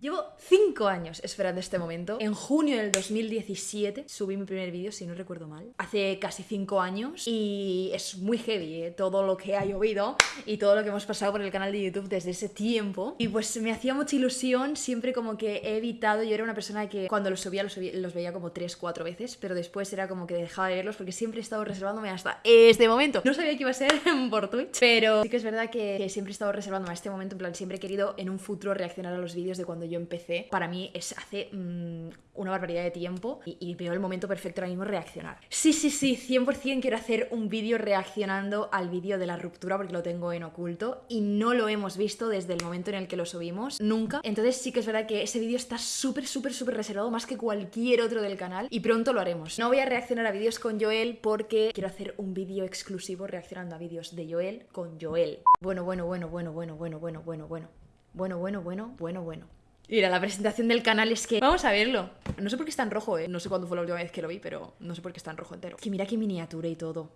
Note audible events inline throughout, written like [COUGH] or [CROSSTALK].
Llevo 5 años esperando este momento. En junio del 2017 subí mi primer vídeo, si no recuerdo mal. Hace casi 5 años y es muy heavy ¿eh? todo lo que ha llovido y todo lo que hemos pasado por el canal de YouTube desde ese tiempo. Y pues me hacía mucha ilusión, siempre como que he evitado, yo era una persona que cuando los subía los, veía como 3-4 veces, pero después era como que dejaba de verlos porque siempre he estado reservándome hasta este momento. No sabía que iba a ser [LAUGHS] por Twitch, pero sí que es verdad que, siempre he estado reservándome a este momento, en plan siempre he querido en un futuro reaccionar a los vídeos de cuando yo empecé, para mí es hace mm, una barbaridad de tiempo y, veo el momento perfecto ahora mismo reaccionar. Sí, sí, sí, 100% quiero hacer un vídeo reaccionando al vídeo de la ruptura porque lo tengo en oculto y no lo hemos visto desde el momento en el que lo subimos, nunca. Entonces sí que es verdad que ese vídeo está súper, súper, súper reservado, más que cualquier otro del canal y pronto lo haremos. No voy a reaccionar a vídeos con Joel porque quiero hacer un vídeo exclusivo reaccionando a vídeos de Joel con Joel. Bueno, bueno, bueno, bueno, bueno, bueno, bueno, bueno, bueno. Bueno, bueno, bueno, bueno, bueno. Mira, la presentación del canal es que... Vamos a verlo. No sé por qué está en rojo, ¿eh? No sé cuándo fue la última vez que lo vi, pero no sé por qué está en rojo entero. Que mira qué miniatura y todo.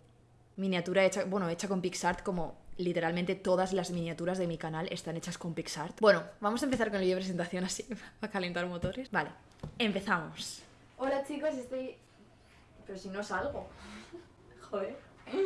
Miniatura hecha, bueno, hecha con PixArt como literalmente todas las miniaturas de mi canal están hechas con PixArt. Bueno, vamos a empezar con el vídeo de presentación así, [LAUGHS] para calentar motores. Vale, empezamos. Hola chicos, estoy... Pero si no salgo. [LAUGHS] Joder. [LAUGHS]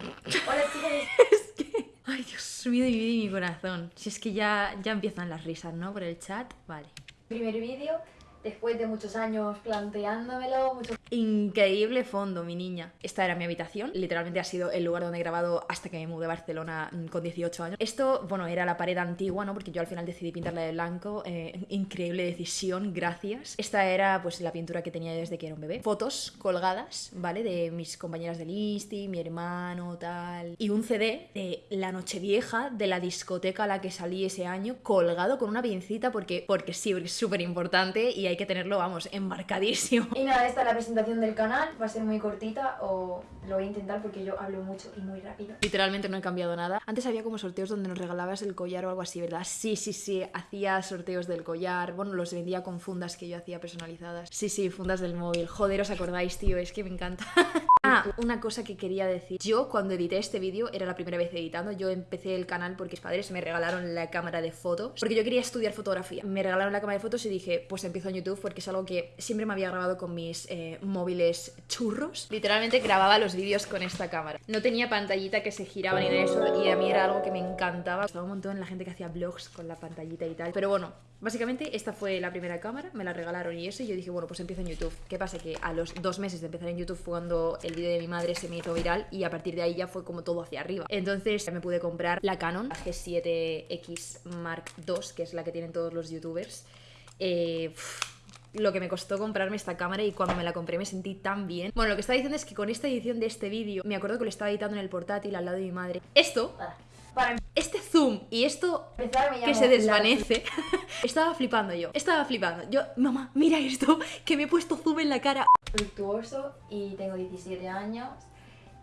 Hola chicos. Ay, Dios mío, mi mi corazón. Si es que ya, ya empiezan las risas, ¿no? Por el chat. Vale. Primer vídeo después de muchos años planteándomelo, mucho... Increíble fondo, mi niña. Esta era mi habitación, literalmente ha sido el lugar donde he grabado hasta que me mudé a Barcelona mm, con 18 años. Esto, bueno, era la pared antigua, ¿no? Porque yo al final decidí pintarla de blanco. Eh, increíble decisión, gracias. Esta era, pues, la pintura que tenía desde que era un bebé. Fotos colgadas, ¿vale? De mis compañeras del Insti, mi hermano, tal. Y un CD de la Nochevieja, de la discoteca a la que salí ese año, colgado con una pincita porque, porque sí, es súper importante que tenerlo, vamos, embarcadísimo. Y nada, esta es la presentación del canal, va a ser muy cortita o lo voy a intentar porque yo hablo mucho y muy rápido. Literalmente no he cambiado nada. Antes había como sorteos donde nos regalabas el collar o algo así, ¿verdad? Sí, sí, sí, hacía sorteos del collar, bueno, los vendía con fundas que yo hacía personalizadas. Sí, sí, fundas del móvil. Joder, ¿os acordáis, tío? Es que me encanta. [LAUGHS] Ah, una cosa que quería decir. Yo cuando edité este vídeo, era la primera vez editando, yo empecé el canal porque mis padres me regalaron la cámara de fotos, porque yo quería estudiar fotografía. Me regalaron la cámara de fotos y dije, pues empiezo en YouTube porque es algo que siempre me había grabado con mis eh, móviles churros. Literalmente grababa los vídeos con esta cámara. No tenía pantallita que se giraba ni de eso y a mí era algo que me encantaba. Estaba un montón la gente que hacía vlogs con la pantallita y tal. Pero bueno, Básicamente esta fue la primera cámara, me la regalaron y eso, y yo dije, bueno, pues empiezo en YouTube. ¿Qué pasa? Que a los dos meses de empezar en YouTube fue cuando el vídeo de mi madre se me hizo viral y a partir de ahí ya fue como todo hacia arriba. Entonces me pude comprar la Canon G7X Mark II, que es la que tienen todos los youtubers. Eh, lo que me costó comprarme esta cámara y cuando me la compré me sentí tan bien. Bueno, lo que estaba diciendo es que con esta edición de este vídeo, me acuerdo que lo estaba editando en el portátil al lado de mi madre. Esto este zoom y esto que se desvanece, [LAUGHS] estaba flipando yo, estaba flipando. Yo, mamá, mira esto, [LAUGHS] que me he puesto zoom en la cara. Fructuoso y tengo 17 años.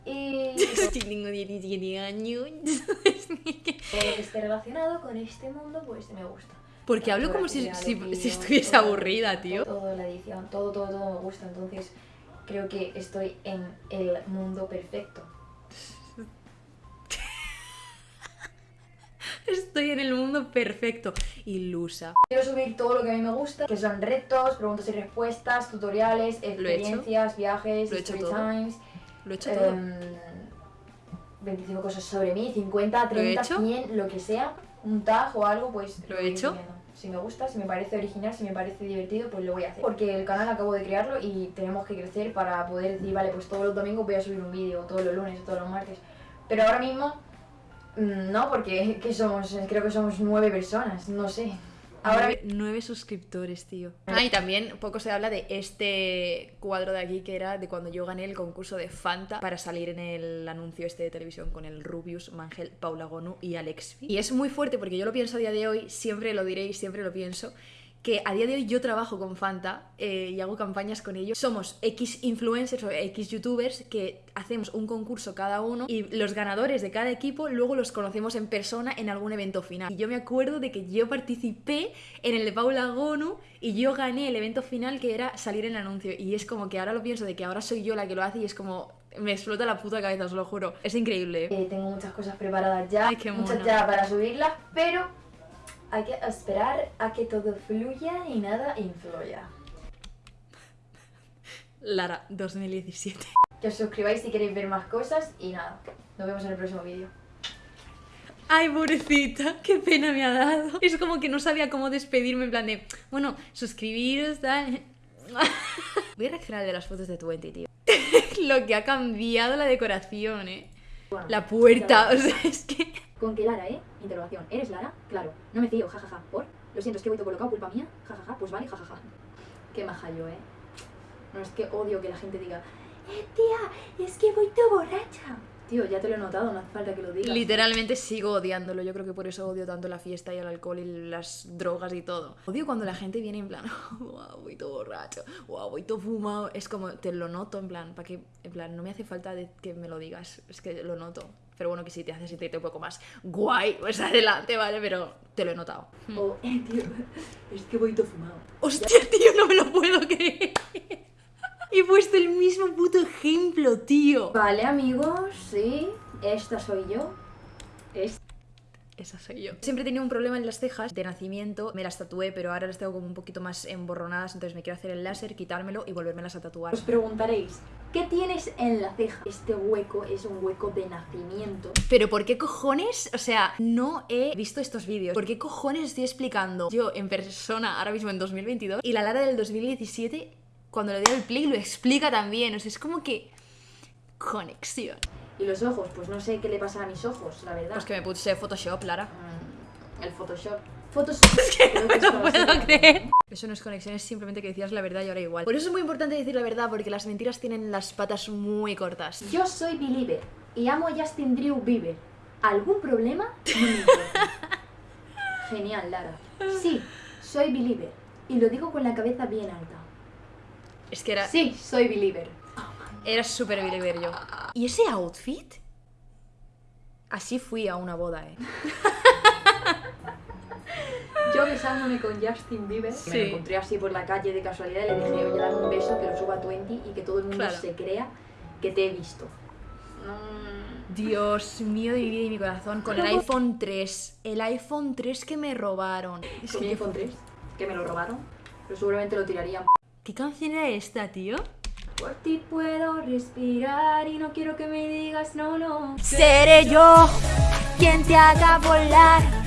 Y... [LAUGHS] tengo 17 años. Todo lo que esté relacionado con este mundo, pues me gusta. Porque hablo como si, si, estuviese aburrida, tío. Todo la edición, todo, todo, todo me gusta. Entonces creo que estoy en el mundo perfecto. Estoy en el mundo perfecto. Ilusa. Quiero subir todo lo que a mí me gusta, que son retos, preguntas y respuestas, tutoriales, experiencias, viajes, lo he hecho story todo. times. Lo he hecho todo. 25 em, cosas sobre mí, 50, 30, 100, lo que sea. Un tag o algo, pues lo he hecho. Si me gusta, si me parece original, si me parece divertido, pues lo voy a hacer. Porque el canal acabo de crearlo y tenemos que crecer para poder decir, vale, pues todos los domingos voy a subir un vídeo, todos los lunes, todos los martes. Pero ahora mismo no, porque somos, creo que somos nueve personas, no sé. Ahora nueve, suscriptores, tío. Ah, y también poco se habla de este cuadro de aquí que era de cuando yo gané el concurso de Fanta para salir en el anuncio este de televisión con el Rubius, Mangel, Paula Gonu y Alexfi. Y es muy fuerte porque yo lo pienso a día de hoy, siempre lo diré y siempre lo pienso que a día de hoy yo trabajo con Fanta eh, y hago campañas con ellos. Somos X influencers o X youtubers que hacemos un concurso cada uno y los ganadores de cada equipo luego los conocemos en persona en algún evento final. Y yo me acuerdo de que yo participé en el de Paula Gonu y yo gané el evento final que era salir en el anuncio. Y es como que ahora lo pienso de que ahora soy yo la que lo hace y es como me explota la puta cabeza, os lo juro. Es increíble. Eh, tengo muchas cosas preparadas ya, muchas ya para subirlas, pero hay que esperar a que todo fluya y nada influya. Lara, 2017. Que os suscribáis si queréis ver más cosas y nada. Nos vemos en el próximo vídeo. Ay, pobrecita, qué pena me ha dado. Es como que no sabía cómo despedirme, en plan de, bueno, suscribiros, tal. [LAUGHS] Voy a reaccionar de las fotos de Twenty, tío. [LAUGHS] Lo que ha cambiado la decoración, eh. Bueno, La puerta, [LAUGHS] o sea, es que... ¿Con qué Lara, eh? Interrogación. ¿Eres Lara? Claro. No me fío, jajaja. ¿Por? Lo siento, es que voy todo colocado, culpa mía. Jajaja, pues vale, jajaja. Qué maja yo, eh. No, es que odio que la gente diga, eh, tía, es que voy todo borracha. Tío, ya te lo he notado, no hace falta que lo digas. Literalmente sigo odiándolo. Yo creo que por eso odio tanto la fiesta y el alcohol y las drogas y todo. Odio cuando la gente viene en plan, [LAUGHS] wow, voy todo borracho, wow, voy todo fumado. Es como, te lo noto en plan, para que, en plan, no me hace falta de que me lo digas. Es que lo noto. Pero bueno, que si te haces sentirte un poco más guay, pues adelante, ¿vale? Pero te lo he notado. O, eh, tío, es que voy todo fumado. Hostia, tío, no me lo puedo creer. He puesto el mismo puto ejemplo, tío. Vale, amigos, sí. Esta soy yo. Es Esa soy yo. Siempre he tenido un problema en las cejas de nacimiento. Me las tatué, pero ahora las tengo como un poquito más emborronadas. Entonces me quiero hacer el láser, quitármelo y volvérmelas a tatuar. Os preguntaréis, ¿qué tienes en la ceja? Este hueco es un hueco de nacimiento. Pero ¿por qué cojones? O sea, no he visto estos vídeos. ¿Por qué cojones estoy explicando yo en persona ahora mismo en 2022? Y la Lara del 2017, cuando le doy el play, lo explica también. O sea, es como que... Conexión. Y los ojos, pues no sé qué le pasa a mis ojos, la verdad. Pues que me puse Photoshop, Lara. Mm, el Photoshop. Photoshop. creo que es No conocido. puedo creer. Eso no es conexión, es simplemente que decías la verdad y ahora igual. Por eso es muy importante decir la verdad, porque las mentiras tienen las patas muy cortas. Yo soy Believer y amo a Justin Drew Bieber. ¿Algún problema? No me importa. Genial, Lara. Sí, soy Believer. Y lo digo con la cabeza bien alta. Es que era, Sí, soy Believer. Era súper believer yo. ¿Y ese outfit? Así fui a una boda, eh. [LAUGHS] Yo besándome con Justin Bieber, Sí. me lo encontré así por la calle de casualidad y le dije, oye, dame un beso, que lo suba a 20 y que todo el mundo Claro. se crea que te he visto. Mm, Dios mío de mi vida y mi corazón, con el iPhone 3. El iPhone 3 que me robaron. Es con mi iPhone 3, que me lo robaron, pero seguramente lo tirarían. ¿Qué canción era esta, tío? Por ti puedo respirar y no quiero que me digas no, no. Seré yo quien te haga volar.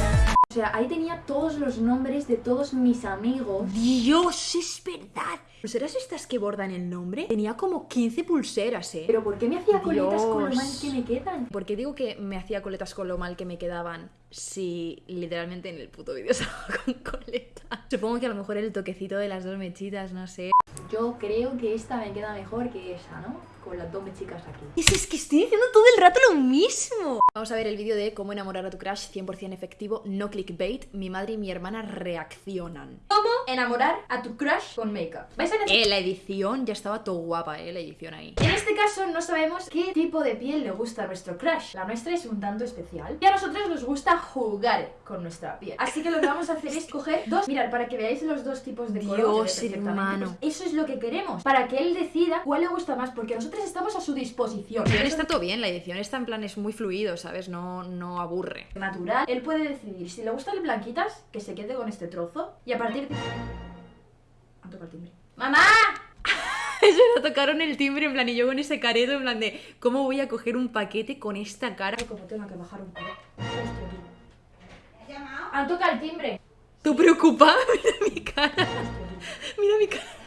O sea, ahí tenía todos los nombres de todos mis amigos. Dios, es verdad. ¿Pulseras estas que bordan el nombre? Tenía como 15 pulseras, eh. Pero ¿por qué me hacía coletas con lo mal que me quedan? ¿Por qué digo que me hacía coletas con lo mal que me quedaban si literalmente en el puto vídeo [LAUGHS] estaba con coletas? Supongo que a lo mejor el toquecito de las dos mechitas, no sé. Yo creo que esta me queda mejor que esa, ¿no? Con las dos chicas aquí. Es, es que estoy diciendo todo el rato lo mismo. Vamos a ver el vídeo de cómo enamorar a tu crush 100% efectivo, no clickbait. Mi madre y mi hermana reaccionan. ¿Cómo enamorar a tu crush con make-up? ¿Vais a necesitar? Eh, la edición ya estaba todo guapa, eh, la edición ahí. En este caso no sabemos qué tipo de piel le gusta a nuestro crush. La nuestra es un tanto especial. Y a nosotros nos gusta jugar con nuestra piel. Así que lo que vamos a hacer es coger dos... Mirad, para que veáis los dos tipos de color. Dios, perfectamente. hermano. Pues eso es lo que queremos. Para que él decida cuál le gusta más. Porque nosotros estamos a su disposición. Edición está todo bien, la edición está en plan, es muy fluido, ¿sabes? No, no aburre. natural, él puede decidir si le gustan las blanquitas, que se quede con este trozo, y a partir de... Han tocado el timbre. ¡Mamá! [LAUGHS] Se tocaron el timbre en plan y yo con ese careto en plan de ¿cómo voy a coger un paquete con esta cara? Como tengo que bajar un poco. Hostia, tío. Han tocado el timbre. ¿Tú preocupada? [LAUGHS] Mira mi cara. Mira mi cara.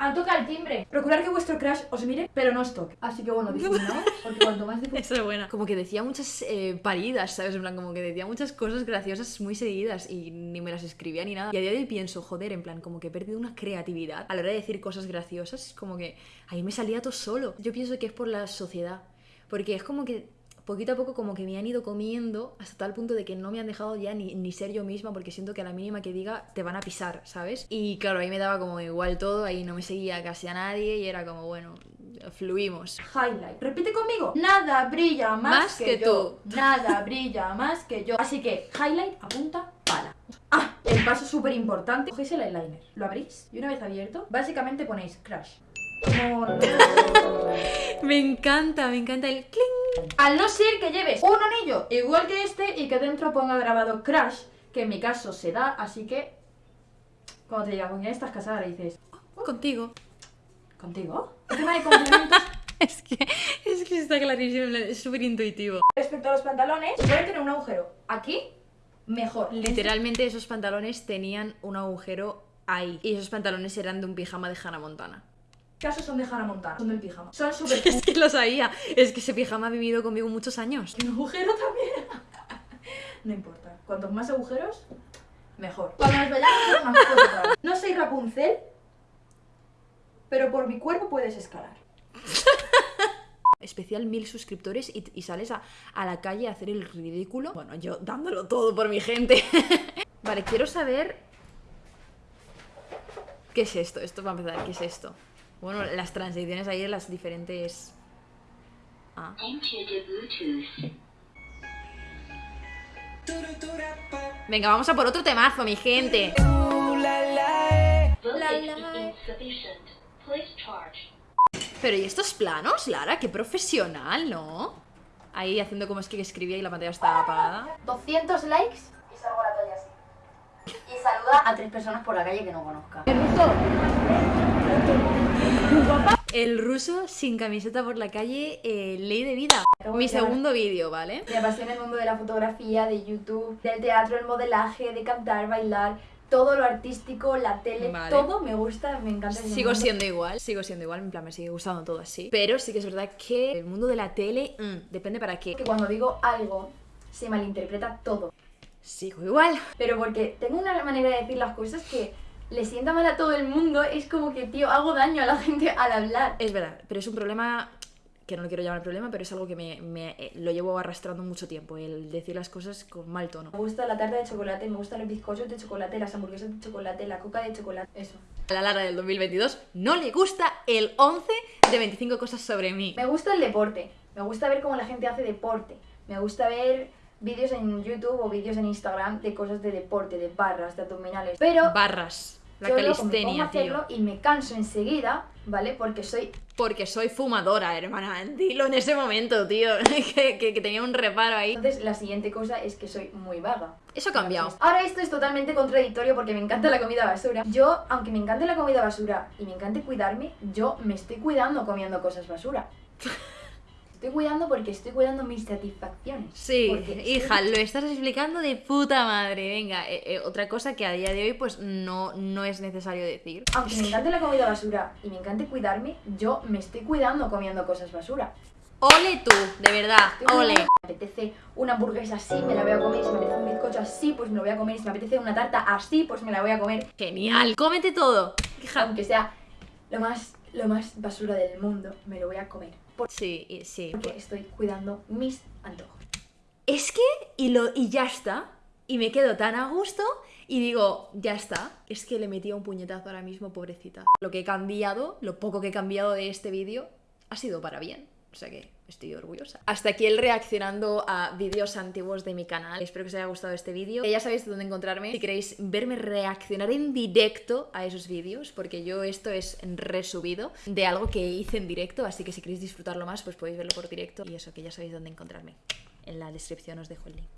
Han tocado el timbre. Procurar que vuestro crush os mire, pero no os toque. Así que bueno, [LAUGHS] difuminaos, porque cuanto más difuminaos... Esa es buena. Como que decía muchas eh, paridas, ¿sabes? En plan, como que decía muchas cosas graciosas muy seguidas y ni me las escribía ni nada. Y a día de hoy pienso, joder, en plan, como que he perdido una creatividad a la hora de decir cosas graciosas. Es como que ahí me salía todo solo. Yo pienso que es por la sociedad. Porque es como que poquito a poco como que me han ido comiendo hasta tal punto de que no me han dejado ya ni, ni ser yo misma porque siento que a la mínima que diga te van a pisar, ¿sabes? Y claro, ahí me daba como igual todo, ahí no me seguía casi a nadie y era como, bueno, fluimos. Highlight. Repite conmigo. Nada brilla más, Más que, que yo. Nada brilla más que yo. Así que, highlight, apunta, pala. Ah, el paso súper importante. Cogéis el eyeliner, lo abrís y una vez abierto, básicamente ponéis no, no, no. Me encanta, me encanta el cling. Al no ser que lleves un anillo igual que este y que dentro ponga grabado crush, que en mi caso se da, así que cuando te diga con quién estás casada, le dices, Contigo. ¿contigo? El tema de complementos [LAUGHS] Es que, es que está clarísimo, es súper intuitivo. respecto a los pantalones, si pueden tener un agujero aquí, mejor. Literalmente esos pantalones tenían un agujero ahí. Y esos pantalones eran de un pijama de Hannah Montana. En este caso son de Hannah Montana, son del pijama. Son [LAUGHS] súper Es que lo sabía. Es que ese pijama ha vivido conmigo muchos años. Un agujero también. [LAUGHS] no importa. Cuantos más agujeros, mejor. Cuando nos vayamos a vez. No soy Rapunzel, pero por mi cuerpo puedes escalar. [LAUGHS] Especial mil suscriptores y, y sales a, a la calle a hacer el ridículo. Bueno, yo dándolo todo por mi gente. vale, quiero saber. ¿Qué es esto? Esto para empezar, ¿qué es esto? Bueno, las transiciones ahí de las diferentes. Ah. Venga, vamos a por otro temazo, mi gente. Pero ¿y estos planos, Lara? Qué profesional, ¿no? Ahí haciendo como es que escribía y la pantalla estaba apagada. 200 likes y salgo a la calle así. Y saluda a tres personas por la calle que no conozca. El ruso sin camiseta por la calle, eh, ley de vida. Mi segundo vídeo, ¿vale? Me apasiona el mundo de la fotografía, de YouTube, del teatro, el modelaje, de cantar, bailar, todo lo artístico, la tele, Vale. todo me gusta, me encanta. ese Sigo mundo. siendo igual, sigo siendo igual, en plan me sigue gustando todo así. Pero sí que es verdad que el mundo de la tele, mm, depende para qué. Que cuando digo algo, se malinterpreta todo. Sigo igual. Pero porque tengo una manera de decir las cosas que le sienta mal a todo el mundo, es como que, tío, hago daño a la [LAUGHS] gente al hablar. Es verdad, pero es un problema que no lo quiero llamar problema, pero es algo que me, me- eh, lo llevo arrastrando mucho tiempo, el decir las cosas con mal tono. Me gusta la tarta de chocolate, me gustan los bizcochos de chocolate, las hamburguesas de chocolate, la coca de chocolate, eso. A la Lara del 2022 no le gusta el 11 de 25 cosas sobre mí. Me gusta el deporte, me gusta ver cómo la gente hace deporte, me gusta ver vídeos en YouTube o vídeos en Instagram de cosas de deporte, de barras, de abdominales. Pero Barras, la yo luego me pongo a calistenia, hacerlo tío. y me canso enseguida, ¿vale? Porque soy Porque soy fumadora, hermana. [LAUGHS] Dilo en ese momento, tío. [LAUGHS] que, que- que tenía un reparo ahí. Entonces, la siguiente cosa es que soy muy vaga. Eso ha cambiado. Ahora esto es totalmente contradictorio porque me encanta la comida basura. Yo, aunque me encante la comida basura y me encante cuidarme, yo me estoy cuidando comiendo cosas basura. [LAUGHS] Estoy cuidando porque estoy cuidando mis satisfacciones. Sí, estoy- hija, lo estás explicando de puta madre. Venga, eh, eh, otra cosa que a día de hoy pues no, no es necesario decir. Aunque me encante la comida basura y me encante cuidarme, yo me estoy cuidando comiendo cosas basura. Ole tú, de verdad, Estoy ole. Me apetece una hamburguesa así, me la voy a comer. Si me apetece un bizcocho así, pues me lo voy a comer. Si me apetece una tarta así, pues me la voy a comer. Genial, cómete todo. Hija. Aunque sea lo más, lo más basura del mundo, me lo voy a comer. Sí, y- sí. Porque estoy cuidando mis antojos. Es que, y, lo, y ya está. Y me quedo tan a gusto y digo, ya está. Es que le metía un puñetazo ahora mismo, pobrecita. Lo que he cambiado, lo poco que he cambiado de este vídeo, ha sido para bien. O sea que estoy orgullosa. Hasta aquí el reaccionando a vídeos antiguos de mi canal. Espero que os haya gustado este vídeo. Ya sabéis dónde encontrarme si queréis verme reaccionar en directo a esos vídeos, porque yo esto es resubido de algo que hice en directo, así que si queréis disfrutarlo más, pues podéis verlo por directo. Y eso, que ya sabéis dónde encontrarme. En la descripción os dejo el link.